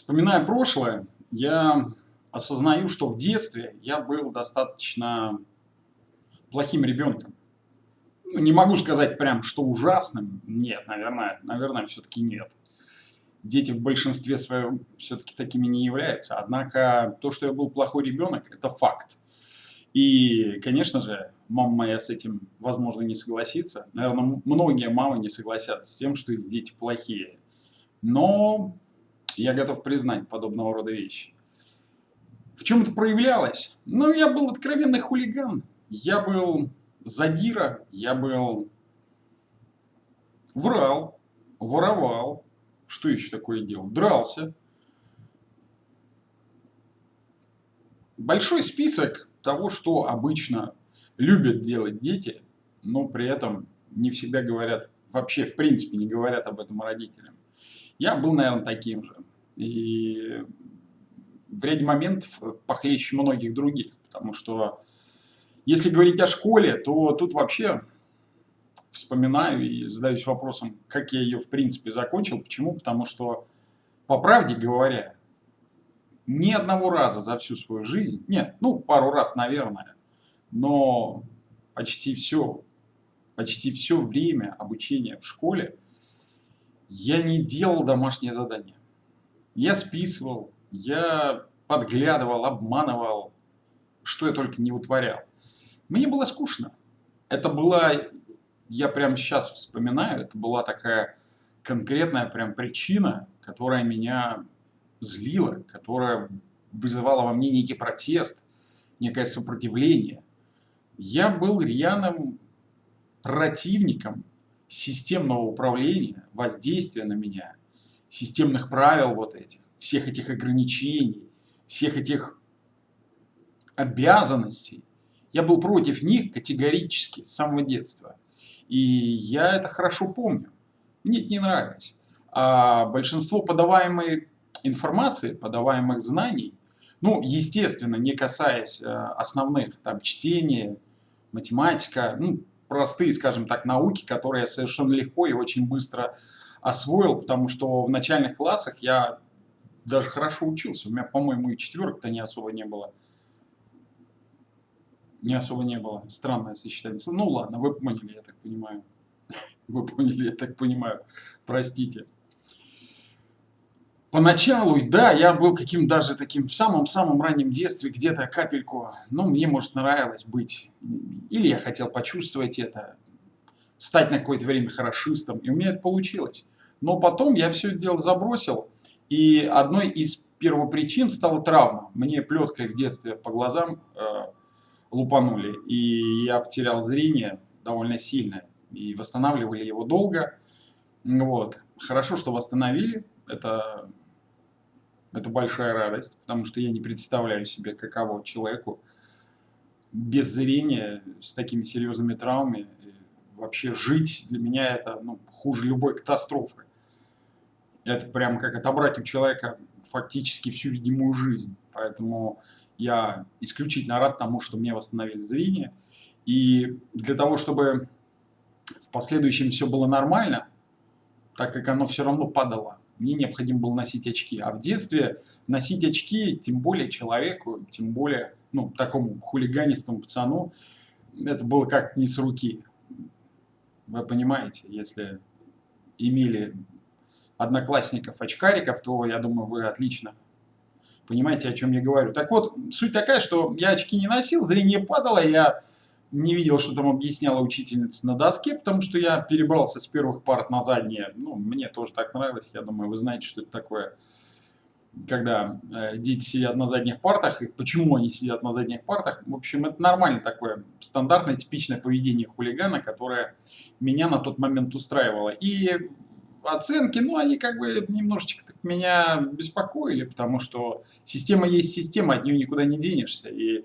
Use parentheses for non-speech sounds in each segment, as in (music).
Вспоминая прошлое, я осознаю, что в детстве я был достаточно плохим ребенком. Ну, не могу сказать прям, что ужасным. Нет, наверное, наверное, все-таки нет. Дети в большинстве своем все-таки такими не являются. Однако то, что я был плохой ребенок, это факт. И, конечно же, мама моя с этим, возможно, не согласится. Наверное, многие мамы не согласятся с тем, что их дети плохие. Но я готов признать подобного рода вещи. В чем это проявлялось? Ну, я был откровенный хулиган. Я был задира, я был врал, воровал. Что еще такое делал? Дрался. Большой список того, что обычно любят делать дети, но при этом не всегда говорят, вообще в принципе не говорят об этом родителям. Я был, наверное, таким же. И в ряде моментов похлеще многих других, потому что если говорить о школе, то тут вообще вспоминаю и задаюсь вопросом, как я ее в принципе закончил. Почему? Потому что, по правде говоря, ни одного раза за всю свою жизнь, нет, ну пару раз, наверное, но почти все, почти все время обучения в школе я не делал домашнее задание. Я списывал, я подглядывал, обманывал, что я только не утворял. Мне было скучно. Это была, я прямо сейчас вспоминаю, это была такая конкретная прям причина, которая меня злила, которая вызывала во мне некий протест, некое сопротивление. Я был рьяным противником системного управления, воздействия на меня, системных правил вот этих, всех этих ограничений, всех этих обязанностей. Я был против них категорически с самого детства. И я это хорошо помню. Мне это не нравилось. А большинство подаваемой информации, подаваемых знаний, ну, естественно, не касаясь э, основных, там, чтения, математика, ну, простые, скажем так, науки, которые я совершенно легко и очень быстро освоил, потому что в начальных классах я даже хорошо учился. У меня, по-моему, и четверок-то не особо не было. Не особо не было. Странное сочетание. Ну ладно, вы поняли, я так понимаю. (laughs) Вы поняли, я так понимаю. Простите. Поначалу, да, я был каким даже таким в самом-самом раннем детстве, где-то капельку, ну, мне, может, нравилось быть, или я хотел почувствовать это, стать на какое-то время хорошистом, и у меня это получилось. Но потом я все это дело забросил, и одной из первопричин стала травма. Мне плеткой в детстве по глазам э, лупанули, и я потерял зрение довольно сильно, и восстанавливали его долго. Вот. Хорошо, что восстановили, это это большая радость, потому что я не представляю себе, каково человеку без зрения, с такими серьезными травмами. Вообще жить для меня это ну, хуже любой катастрофы. Это прям как отобрать у человека фактически всю видимую жизнь. Поэтому я исключительно рад тому, что мне восстановили зрение. И для того, чтобы в последующем все было нормально, так как оно все равно падало, мне необходимо было носить очки. А в детстве носить очки, тем более человеку, тем более ну, такому хулиганистому пацану, это было как-то не с руки. Вы понимаете, если имели одноклассников очкариков, то, я думаю, вы отлично понимаете, о чем я говорю. Так вот, суть такая, что я очки не носил, зрение падало, я не видел, что там объясняла учительница на доске, потому что я перебрался с первых парт на задние. Ну, мне тоже так нравилось. Я думаю, вы знаете, что это такое, когда э, дети сидят на задних партах, и почему они сидят на задних партах. В общем, это нормально такое, стандартное, типичное поведение хулигана, которое меня на тот момент устраивало. И оценки, ну, они как бы немножечко так меня беспокоили, потому что система есть система, от нее никуда не денешься. И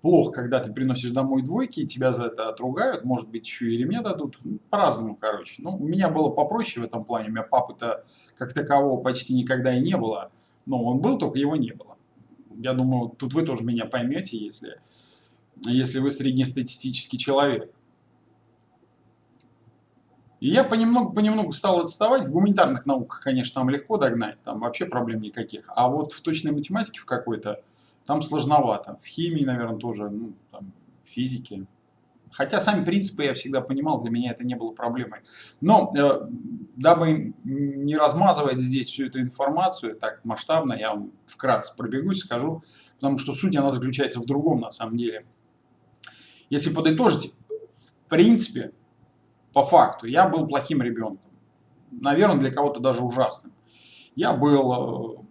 плохо, когда ты приносишь домой двойки, тебя за это отругают, может быть, еще и ремня дадут, по-разному, короче. Ну, у меня было попроще в этом плане, у меня папы-то как такового почти никогда и не было, но он был, только его не было. Я думаю, тут вы тоже меня поймете, если, если вы среднестатистический человек. И я понемногу-понемногу стал отставать. В гуманитарных науках, конечно, там легко догнать, там вообще проблем никаких. А вот в точной математике в какой-то, там сложновато. В химии, наверное, тоже, ну, там, в физике. Хотя сами принципы я всегда понимал, для меня это не было проблемой. Но, э, дабы не размазывать здесь всю эту информацию так масштабно, я вам вкратце пробегусь, скажу, потому что суть она заключается в другом на самом деле. Если подытожить, в принципе, по факту, я был плохим ребенком. Наверное, для кого-то даже ужасным. Я был э,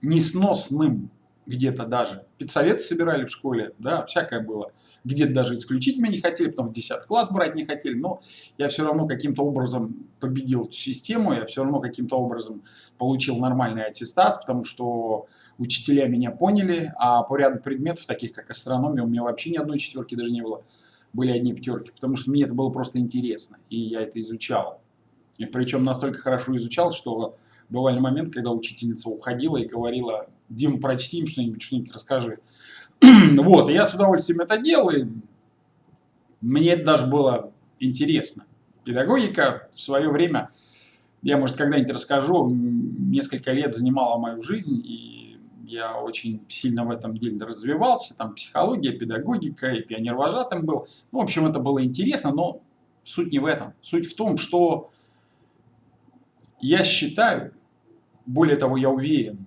несносным где-то даже. Педсоветы собирали в школе, да, всякое было. Где-то даже исключить меня не хотели, потом в 10 класс брать не хотели, но я все равно каким-то образом победил эту систему, я все равно каким-то образом получил нормальный аттестат, потому что учителя меня поняли, а по ряду предметов, таких как астрономия, у меня вообще ни одной четверки даже не было, были одни пятерки, потому что мне это было просто интересно, и я это изучал. И причем настолько хорошо изучал, что бывали моменты, когда учительница уходила и говорила, Дим, прочти им что-нибудь, что-нибудь расскажи. (clears throat) вот, и я с удовольствием это делал, и мне это даже было интересно. Педагогика в свое время, я, может, когда-нибудь расскажу, несколько лет занимала мою жизнь, и я очень сильно в этом деле развивался, там психология, педагогика, и пионер-вожатым был. Ну, в общем, это было интересно, но суть не в этом. Суть в том, что я считаю, более того, я уверен,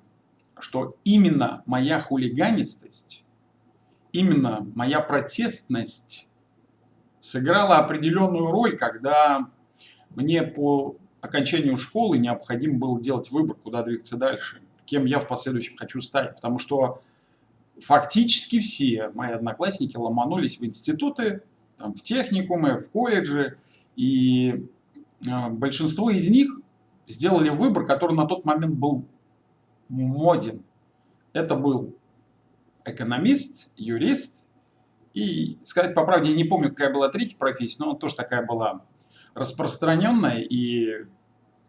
что именно моя хулиганистость, именно моя протестность сыграла определенную роль, когда мне по окончанию школы необходимо было делать выбор, куда двигаться дальше, кем я в последующем хочу стать. Потому что фактически все мои одноклассники ломанулись в институты, там, в техникумы, в колледжи, и э, большинство из них сделали выбор, который на тот момент был моден. Это был экономист, юрист. И, сказать по правде, я не помню, какая была третья профессия, но тоже такая была распространенная, и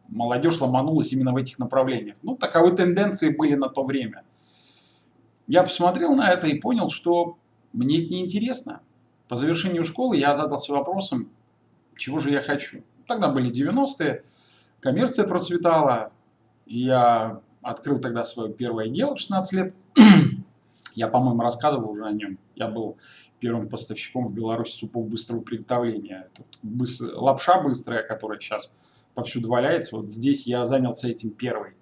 молодежь ломанулась именно в этих направлениях. Ну, таковы тенденции были на то время. Я посмотрел на это и понял, что мне это неинтересно. По завершению школы я задался вопросом, чего же я хочу. Тогда были 90-е, коммерция процветала, я открыл тогда свое первое дело в 16 лет. (clears throat) Я, по-моему, рассказывал уже о нем. Я был первым поставщиком в Беларуси супов быстрого приготовления. Быстр... Лапша быстрая, которая сейчас повсюду валяется. Вот здесь я занялся этим первый.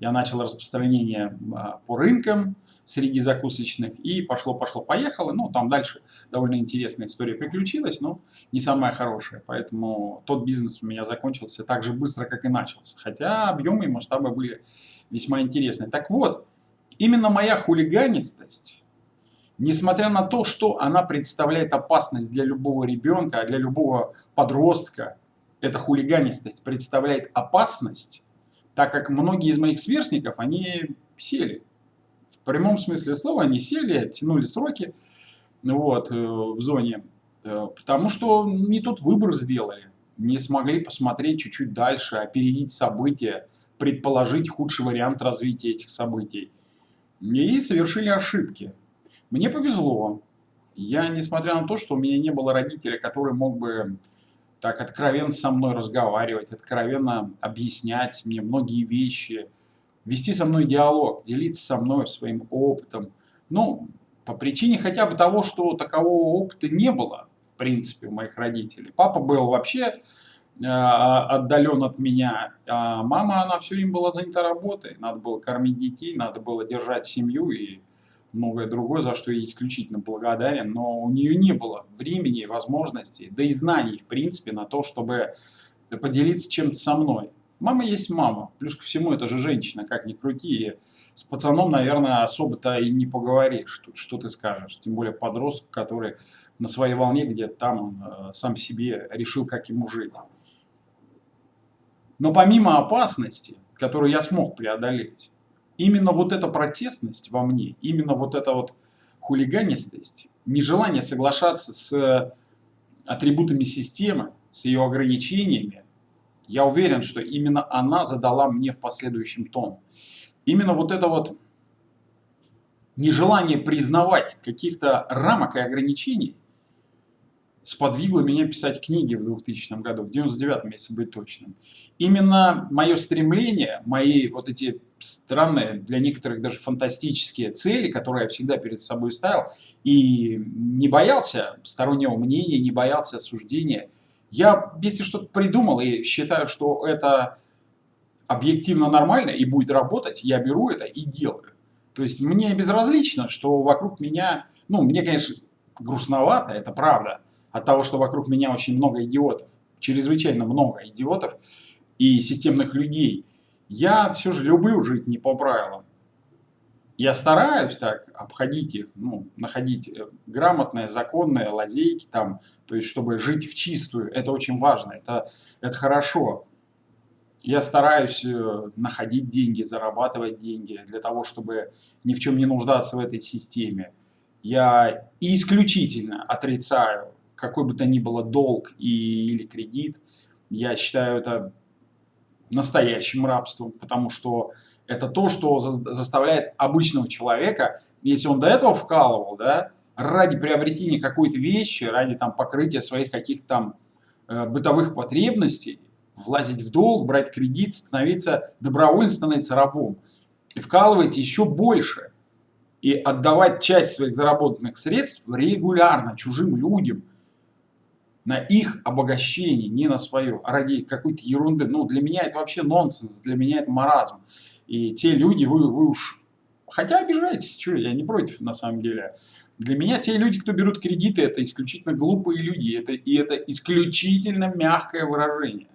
Я начал распространение а, по рынкам, среди закусочных, и пошло-пошло-поехало. Ну, там дальше довольно интересная история приключилась, но не самая хорошая. Поэтому тот бизнес у меня закончился так же быстро, как и начался. Хотя объемы и масштабы были весьма интересные. Так вот, именно моя хулиганистость, несмотря на то, что она представляет опасность для любого ребенка, для любого подростка, эта хулиганистость представляет опасность, так как многие из моих сверстников, они сели прямом смысле слова они сели, оттянули сроки вот, э, в зоне, э, потому что не тот выбор сделали, не смогли посмотреть чуть-чуть дальше, опередить события, предположить худший вариант развития этих событий. И совершили ошибки. Мне повезло. Я, несмотря на то, что у меня не было родителя, который мог бы так откровенно со мной разговаривать, откровенно объяснять мне многие вещи – вести со мной диалог, делиться со мной своим опытом. Ну, по причине хотя бы того, что такового опыта не было, в принципе, у моих родителей. Папа был вообще э, отдален от меня, а мама, она все время была занята работой. Надо было кормить детей, надо было держать семью и многое другое, за что я исключительно благодарен. Но у нее не было времени, возможностей, да и знаний, в принципе, на то, чтобы поделиться чем-то со мной. Мама есть мама. Плюс ко всему, это же женщина, как ни крути. С пацаном, наверное, особо-то и не поговоришь. Тут что ты скажешь? Тем более подросток, который на своей волне где-то там э, сам себе решил, как ему жить. Но помимо опасности, которую я смог преодолеть, именно вот эта протестность во мне, именно вот эта вот хулиганистость, нежелание соглашаться с атрибутами системы, с ее ограничениями, я уверен, что именно она задала мне в последующем тон. Именно вот это вот нежелание признавать каких-то рамок и ограничений сподвигло меня писать книги в 2000 году, в 99 если быть точным. Именно мое стремление, мои вот эти странные, для некоторых даже фантастические цели, которые я всегда перед собой ставил, и не боялся стороннего мнения, не боялся осуждения. Я, если что-то придумал и считаю, что это объективно нормально и будет работать, я беру это и делаю. То есть мне безразлично, что вокруг меня, ну, мне, конечно, грустновато, это правда, от того, что вокруг меня очень много идиотов, чрезвычайно много идиотов и системных людей. Я все же люблю жить не по правилам. Я стараюсь так обходить их, ну, находить э, грамотные, законные лазейки там, то есть чтобы жить в чистую, это очень важно, это, это хорошо. Я стараюсь э, находить деньги, зарабатывать деньги для того, чтобы ни в чем не нуждаться в этой системе. Я исключительно отрицаю какой бы то ни было долг и, или кредит. Я считаю это настоящим рабством, потому что это то, что заставляет обычного человека, если он до этого вкалывал, да, ради приобретения какой-то вещи, ради там покрытия своих каких-то там э, бытовых потребностей, влазить в долг, брать кредит, становиться, добровольно становиться рабом. И вкалывать еще больше. И отдавать часть своих заработанных средств регулярно чужим людям. На их обогащение, не на свое, а ради какой-то ерунды. Ну, для меня это вообще нонсенс, для меня это маразм. И те люди, вы, вы уж... Хотя обижаетесь, что я не против на самом деле. Для меня те люди, кто берут кредиты, это исключительно глупые люди. Это, и это исключительно мягкое выражение.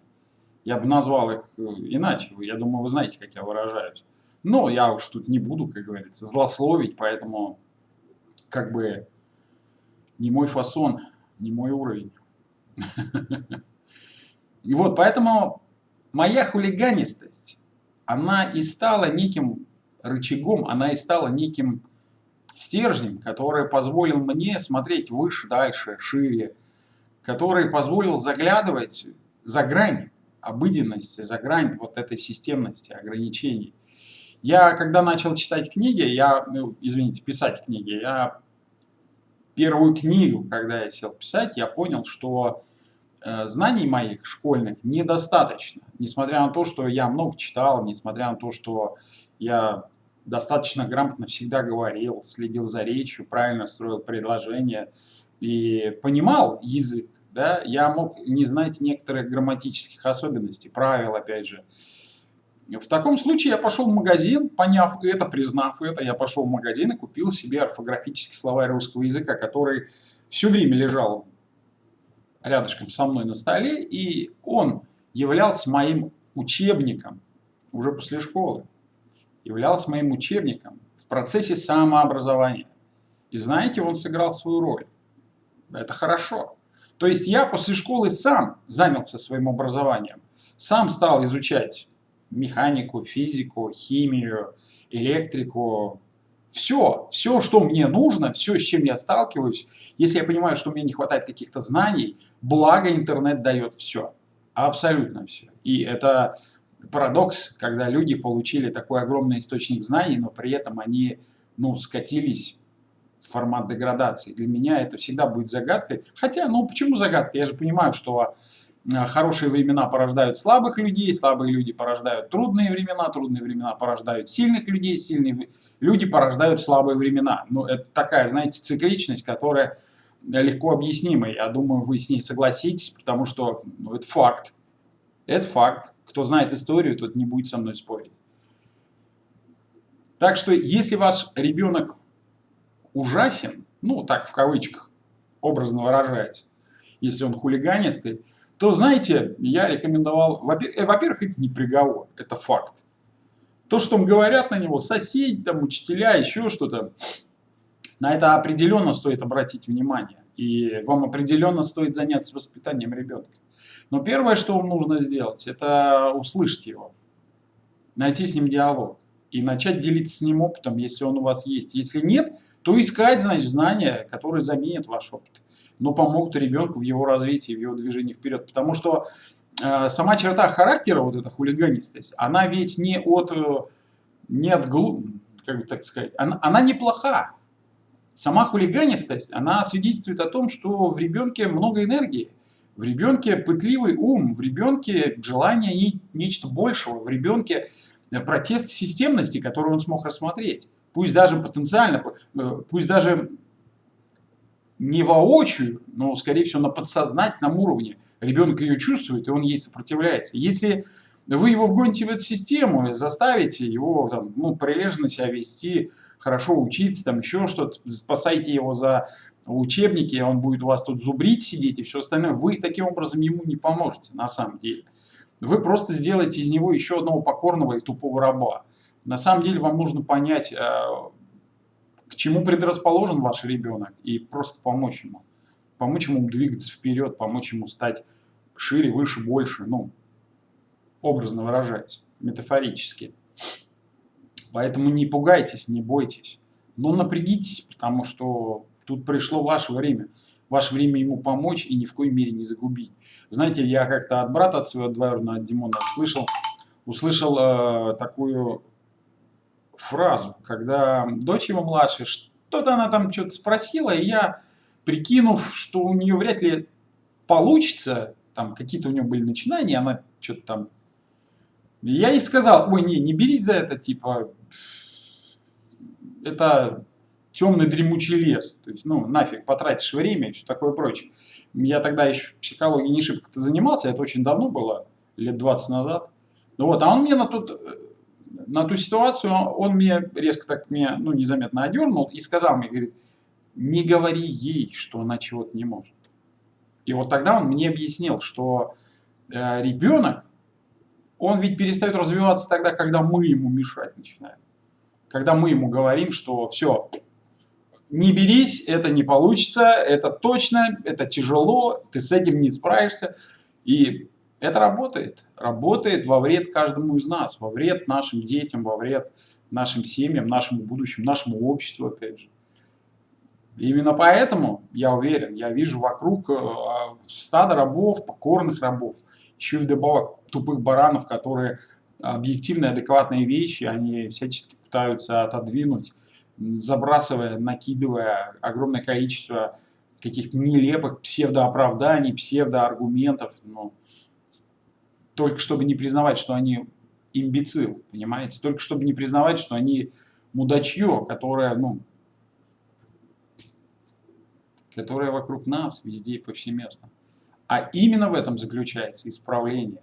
Я бы назвал их э, иначе. Я думаю, вы знаете, как я выражаюсь. Но я уж тут не буду, как говорится, злословить, поэтому как бы не мой фасон, не мой уровень. (laughs) Вот, поэтому моя хулиганистость, она и стала неким рычагом, она и стала неким стержнем, который позволил мне смотреть выше, дальше, шире, который позволил заглядывать за грань обыденности, за грань вот этой системности ограничений. Я, когда начал читать книги, я, ну, извините, писать книги, я первую книгу, когда я сел писать, я понял, что знаний моих школьных недостаточно. Несмотря на то, что я много читал, несмотря на то, что я достаточно грамотно всегда говорил, следил за речью, правильно строил предложения и понимал язык да, я мог не знать некоторых грамматических особенностей, правил, опять же. В таком случае я пошел в магазин, поняв это, признав это, я пошел в магазин и купил себе орфографический словарь русского языка, который все время лежал рядышком со мной на столе, и он являлся моим учебником уже после школы, являлся моим учебником в процессе самообразования. И знаете, он сыграл свою роль. Это хорошо. То есть я после школы сам занялся своим образованием, сам стал изучать механику, физику, химию, электрику, все, все, что мне нужно, все, с чем я сталкиваюсь, если я понимаю, что мне не хватает каких-то знаний, благо интернет дает все, абсолютно все. И это парадокс, когда люди получили такой огромный источник знаний, но при этом они ну, скатились формат деградации. Для меня это всегда будет загадкой. Хотя, ну почему загадка? Я же понимаю, что хорошие времена порождают слабых людей, слабые люди порождают трудные времена, трудные времена порождают сильных людей, сильные люди порождают слабые времена. Ну, это такая, знаете, цикличность, которая легко объяснима. Я думаю, вы с ней согласитесь, потому что ну, это факт. Это факт. Кто знает историю, тот не будет со мной спорить. Так что, если ваш ребенок ужасен, ну так в кавычках образно выражаясь, если он хулиганистый, то, знаете, я рекомендовал, э, во-первых, это не приговор, это факт. То, что говорят на него соседи, там, учителя, еще что-то, на это определенно стоит обратить внимание. И вам определенно стоит заняться воспитанием ребенка. Но первое, что вам нужно сделать, это услышать его, найти с ним диалог и начать делиться с ним опытом, если он у вас есть. Если нет, то искать, значит, знания, которые заменят ваш опыт, но помогут ребенку в его развитии, в его движении вперед. Потому что э, сама черта характера, вот эта хулиганистость, она ведь не от, э, не от глуп, как бы так сказать, она, она неплоха. Сама хулиганистость, она свидетельствует о том, что в ребенке много энергии, в ребенке пытливый ум, в ребенке желание не, нечто большего, в ребенке э, протест системности, который он смог рассмотреть. Пусть даже потенциально, э, пусть даже не воочию, но, скорее всего, на подсознательном уровне. Ребенок ее чувствует, и он ей сопротивляется. Если вы его вгоните в эту систему, заставите его там, ну, прилежно себя вести, хорошо учиться, там еще что-то, спасайте его за учебники, он будет у вас тут зубрить сидеть и все остальное, вы таким образом ему не поможете на самом деле. Вы просто сделаете из него еще одного покорного и тупого раба. На самом деле вам нужно понять, а, чему предрасположен ваш ребенок и просто помочь ему. Помочь ему двигаться вперед, помочь ему стать шире, выше, больше, ну, образно выражаясь, метафорически. Поэтому не пугайтесь, не бойтесь. Но напрягитесь, потому что тут пришло ваше время. Ваше время ему помочь и ни в коей мере не загубить. Знаете, я как-то от брата от своего двоюродного, от Димона, услышал, услышал э, такую фразу, когда дочь его младшая, что-то она там что-то спросила, и я, прикинув, что у нее вряд ли получится, там какие-то у нее были начинания, она что-то там я ей сказал, ой, не, не берись за это, типа, это темный дремучий лес. То есть, ну, нафиг, потратишь время и все такое прочее. Я тогда еще психологией не шибко-то занимался, это очень давно было, лет 20 назад. Вот, а он мне на, тот, на ту ситуацию, он мне резко так меня, ну, незаметно одернул и сказал мне, говорит, не говори ей, что она чего-то не может. И вот тогда он мне объяснил, что э, ребенок, он ведь перестает развиваться тогда, когда мы ему мешать начинаем. Когда мы ему говорим, что все, не берись, это не получится, это точно, это тяжело, ты с этим не справишься. И это работает. Работает во вред каждому из нас, во вред нашим детям, во вред нашим семьям, нашему будущему, нашему обществу, опять же. Именно поэтому, я уверен, я вижу вокруг э, стадо рабов, покорных рабов, еще и вдобавок тупых баранов, которые объективные, адекватные вещи, они всячески пытаются отодвинуть, забрасывая, накидывая огромное количество каких-то нелепых псевдооправданий, псевдоаргументов, ну, только чтобы не признавать, что они имбецил, понимаете? Только чтобы не признавать, что они мудачье, которое, ну, которое вокруг нас, везде и повсеместно. А именно в этом заключается исправление.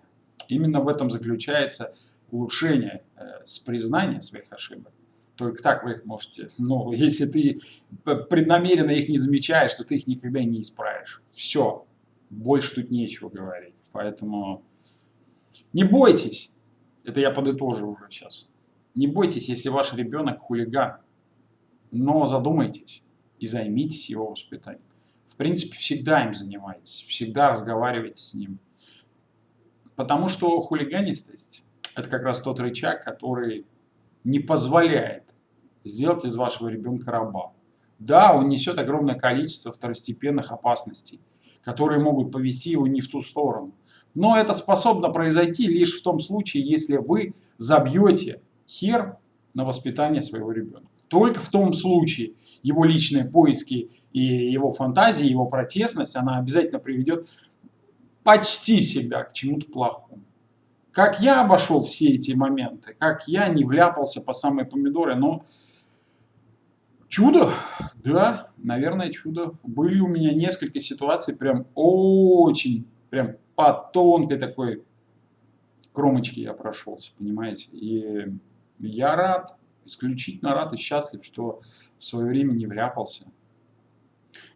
Именно в этом заключается улучшение э, с признания своих ошибок. Только так вы их можете. Но (laughs) если ты преднамеренно их не замечаешь, то ты их никогда не исправишь. Все. Больше тут нечего говорить. Поэтому не бойтесь. Это я подытожу уже сейчас. Не бойтесь, если ваш ребенок хулиган. Но задумайтесь и займитесь его воспитанием в принципе, всегда им занимаетесь, всегда разговариваете с ним. Потому что хулиганистость – это как раз тот рычаг, который не позволяет сделать из вашего ребенка раба. Да, он несет огромное количество второстепенных опасностей, которые могут повести его не в ту сторону. Но это способно произойти лишь в том случае, если вы забьете хер на воспитание своего ребенка. Только в том случае его личные поиски и его фантазии, его протестность, она обязательно приведет почти всегда к чему-то плохому. Как я обошел все эти моменты, как я не вляпался по самые помидоры, но чудо, да, наверное, чудо. Были у меня несколько ситуаций, прям очень, прям по тонкой такой кромочке я прошелся, понимаете. И я рад, исключительно рад и счастлив, что в свое время не вляпался.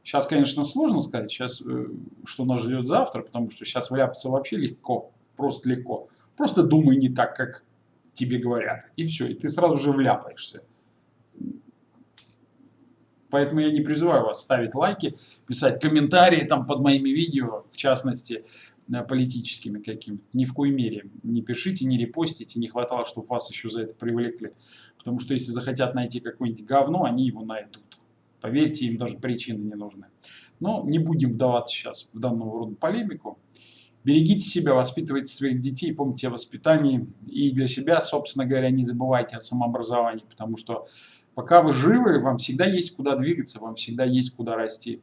Сейчас, конечно, сложно сказать, сейчас, э, что нас ждет завтра, потому что сейчас вляпаться вообще легко, просто легко. Просто думай не так, как тебе говорят, и все, и ты сразу же вляпаешься. Поэтому я не призываю вас ставить лайки, писать комментарии там под моими видео, в частности, политическими какими-то. Ни в коей мере. Не пишите, не репостите, не хватало, чтобы вас еще за это привлекли. Потому что если захотят найти какое-нибудь говно, они его найдут. Поверьте, им даже причины не нужны. Но не будем вдаваться сейчас в данного рода полемику. Берегите себя, воспитывайте своих детей, помните о воспитании. И для себя, собственно говоря, не забывайте о самообразовании, потому что Пока вы живы, вам всегда есть куда двигаться, вам всегда есть куда расти.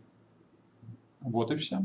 Вот и все.